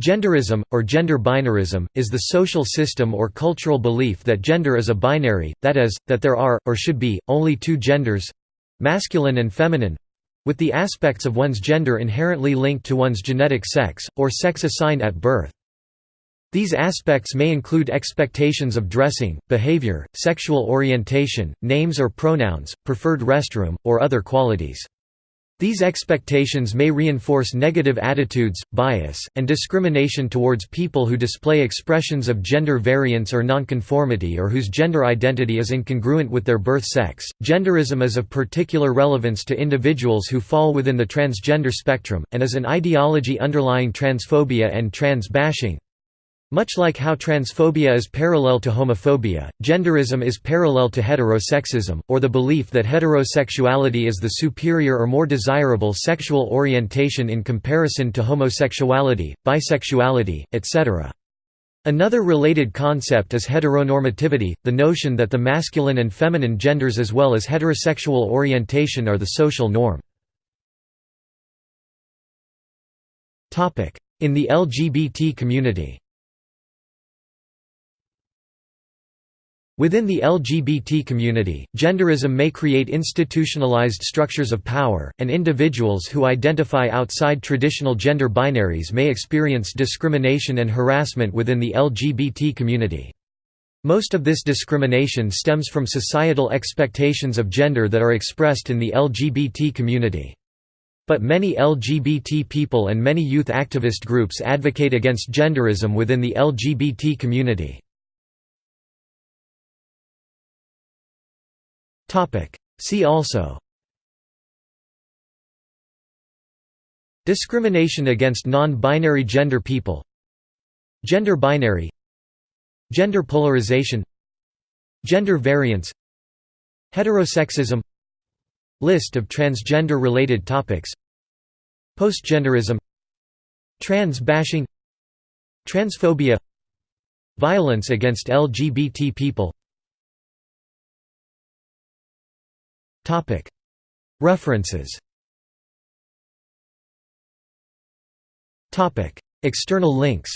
Genderism, or gender binarism, is the social system or cultural belief that gender is a binary, that is, that there are, or should be, only two genders—masculine and feminine—with the aspects of one's gender inherently linked to one's genetic sex, or sex assigned at birth. These aspects may include expectations of dressing, behavior, sexual orientation, names or pronouns, preferred restroom, or other qualities. These expectations may reinforce negative attitudes, bias, and discrimination towards people who display expressions of gender variance or nonconformity or whose gender identity is incongruent with their birth sex. Genderism is of particular relevance to individuals who fall within the transgender spectrum, and is an ideology underlying transphobia and trans bashing. Much like how transphobia is parallel to homophobia, genderism is parallel to heterosexism, or the belief that heterosexuality is the superior or more desirable sexual orientation in comparison to homosexuality, bisexuality, etc. Another related concept is heteronormativity, the notion that the masculine and feminine genders as well as heterosexual orientation are the social norm. In the LGBT community Within the LGBT community, genderism may create institutionalized structures of power, and individuals who identify outside traditional gender binaries may experience discrimination and harassment within the LGBT community. Most of this discrimination stems from societal expectations of gender that are expressed in the LGBT community. But many LGBT people and many youth activist groups advocate against genderism within the LGBT community. See also. Discrimination against non-binary gender people. Gender binary. Gender polarization. Gender variance. Heterosexism. List of transgender-related topics. Postgenderism. Trans bashing Transphobia. Violence against LGBT people References. External links